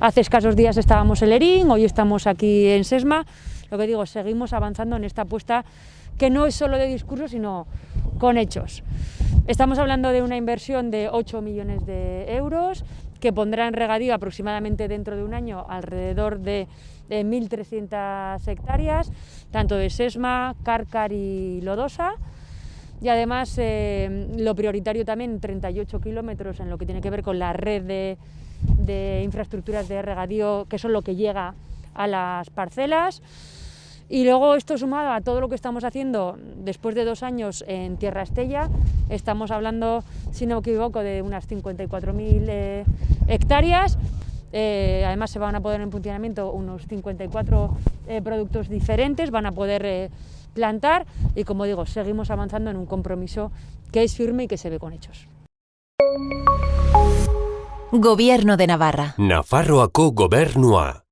Hace escasos días estábamos en Lerín, hoy estamos aquí en Sesma. Lo que digo, seguimos avanzando en esta apuesta que no es solo de discurso, sino con hechos. Estamos hablando de una inversión de 8 millones de euros que pondrá en regadío aproximadamente dentro de un año alrededor de, 1.300 hectáreas, tanto de Sesma, Cárcar y Lodosa. Y además eh, lo prioritario también, 38 kilómetros en lo que tiene que ver con la red de, de infraestructuras de regadío, que son lo que llega a las parcelas. Y luego esto sumado a todo lo que estamos haciendo después de dos años en Tierra Estella, estamos hablando, si no me equivoco, de unas 54.000 eh, hectáreas. Eh, además se van a poner en funcionamiento unos 54 eh, productos diferentes, van a poder plantar y como digo, seguimos avanzando en un compromiso que es firme y que se ve con hechos. Gobierno de Navarra. Nafarroako gobernua.